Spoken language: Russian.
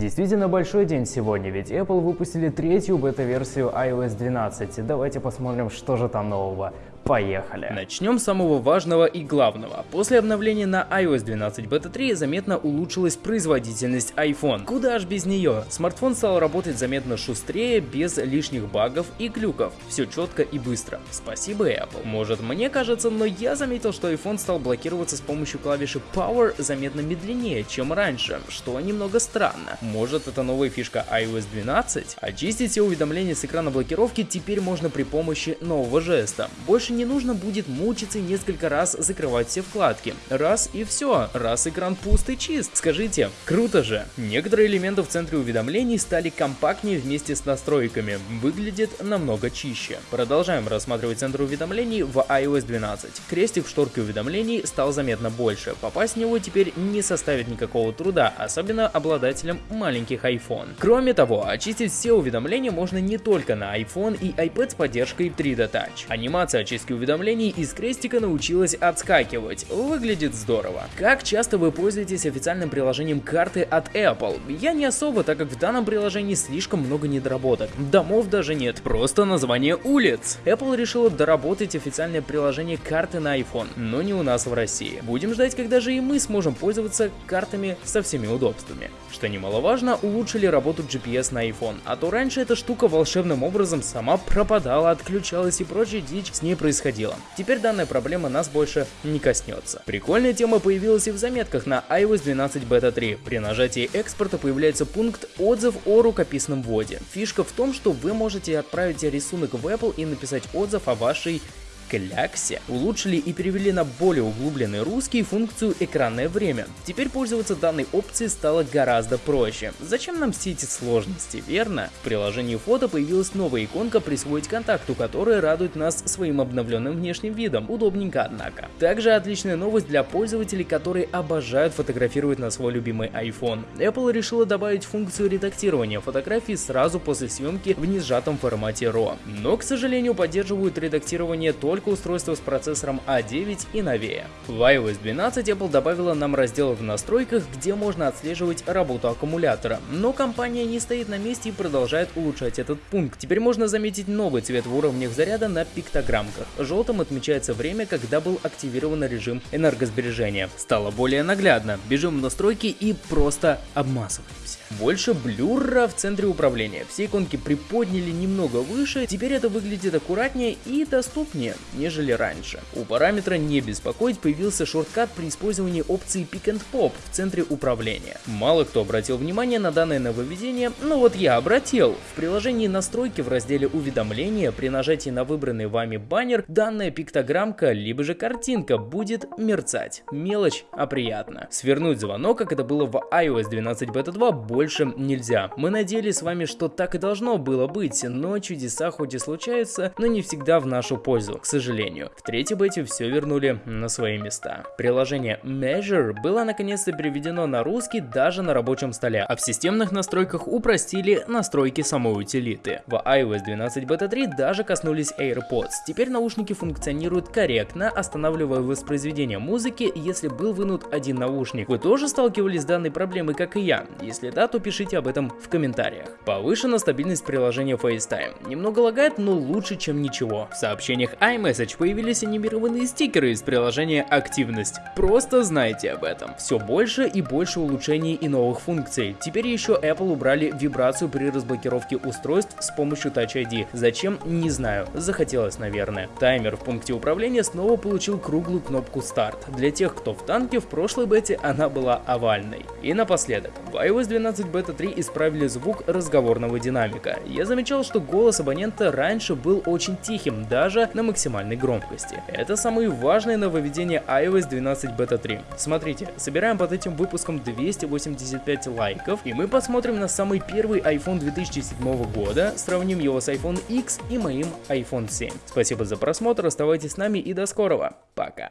Действительно большой день сегодня, ведь Apple выпустили третью бета-версию iOS 12. Давайте посмотрим, что же там нового. Поехали! Начнем с самого важного и главного. После обновления на iOS 12 Beta 3 заметно улучшилась производительность iPhone. Куда ж без нее? Смартфон стал работать заметно шустрее, без лишних багов и глюков. Все четко и быстро. Спасибо Apple. Может мне кажется, но я заметил, что iPhone стал блокироваться с помощью клавиши Power заметно медленнее, чем раньше, что немного странно. Может это новая фишка iOS 12? Очистить все уведомления с экрана блокировки теперь можно при помощи нового жеста. Больше больше не нужно будет мучиться и несколько раз закрывать все вкладки. Раз и все, раз экран пуст и чист. Скажите, круто же. Некоторые элементы в центре уведомлений стали компактнее вместе с настройками, выглядит намного чище. Продолжаем рассматривать центр уведомлений в iOS 12. Крестик в шторке уведомлений стал заметно больше. Попасть в него теперь не составит никакого труда, особенно обладателям маленьких iPhone. Кроме того, очистить все уведомления можно не только на iPhone и iPad с поддержкой 3D Touch. Анимация очистки поиске уведомлений из крестика научилась отскакивать. Выглядит здорово. Как часто вы пользуетесь официальным приложением карты от Apple? Я не особо, так как в данном приложении слишком много недоработок. Домов даже нет, просто название улиц. Apple решила доработать официальное приложение карты на iPhone, но не у нас в России. Будем ждать, когда же и мы сможем пользоваться картами со всеми удобствами. Что немаловажно, улучшили работу GPS на iPhone, а то раньше эта штука волшебным образом сама пропадала, отключалась и прочая дичь с ней происходило. Теперь данная проблема нас больше не коснется. Прикольная тема появилась и в заметках на iOS 12 Beta 3. При нажатии экспорта появляется пункт «Отзыв о рукописном вводе». Фишка в том, что вы можете отправить рисунок в Apple и написать отзыв о вашей кляксе улучшили и перевели на более углубленный русский функцию экранное время. Теперь пользоваться данной опцией стало гораздо проще. Зачем нам все эти сложности, верно? В приложении фото появилась новая иконка «Присвоить контакту», которая радует нас своим обновленным внешним видом. Удобненько, однако. Также отличная новость для пользователей, которые обожают фотографировать на свой любимый iPhone. Apple решила добавить функцию редактирования фотографий сразу после съемки в несжатом формате RAW. Но, к сожалению, поддерживают редактирование только только устройства с процессором A9 а и новее. В iOS 12 Apple добавила нам раздел в настройках, где можно отслеживать работу аккумулятора, но компания не стоит на месте и продолжает улучшать этот пункт. Теперь можно заметить новый цвет в уровнях заряда на пиктограммках. Желтым отмечается время, когда был активирован режим энергосбережения. Стало более наглядно. Бежим в настройки и просто обмазываемся. Больше блюра в центре управления. Все иконки приподняли немного выше, теперь это выглядит аккуратнее и доступнее нежели раньше. У параметра «Не беспокоить» появился шорткат при использовании опции Pick and Pop в центре управления. Мало кто обратил внимание на данное нововведение, но вот я обратил. В приложении настройки в разделе «Уведомления» при нажатии на выбранный вами баннер данная пиктограммка либо же картинка будет мерцать. Мелочь, а приятно. Свернуть звонок, как это было в iOS 12 Beta 2, больше нельзя. Мы надеялись с вами, что так и должно было быть, но чудеса хоть и случаются, но не всегда в нашу пользу. К сожалению, сожалению. В третьей бете все вернули на свои места. Приложение Measure было наконец-то переведено на русский даже на рабочем столе, а в системных настройках упростили настройки самой утилиты. В iOS 12 Beta 3 даже коснулись AirPods. Теперь наушники функционируют корректно, останавливая воспроизведение музыки, если был вынут один наушник. Вы тоже сталкивались с данной проблемой, как и я? Если да, то пишите об этом в комментариях. Повышена стабильность приложения FaceTime. Немного лагает, но лучше, чем ничего. В сообщениях iMessage iMessage появились анимированные стикеры из приложения «Активность». Просто знайте об этом. Все больше и больше улучшений и новых функций. Теперь еще Apple убрали вибрацию при разблокировке устройств с помощью Touch ID. Зачем? Не знаю. Захотелось, наверное. Таймер в пункте управления снова получил круглую кнопку «Старт». Для тех, кто в танке, в прошлой бете она была овальной. И напоследок. В iOS 12 Beta 3 исправили звук разговорного динамика. Я замечал, что голос абонента раньше был очень тихим, даже на максимальном максимальной громкости. Это самые важные нововведения iOS 12 Beta 3. Смотрите, собираем под этим выпуском 285 лайков, и мы посмотрим на самый первый iPhone 2007 года, сравним его с iPhone X и моим iPhone 7. Спасибо за просмотр, оставайтесь с нами и до скорого. Пока.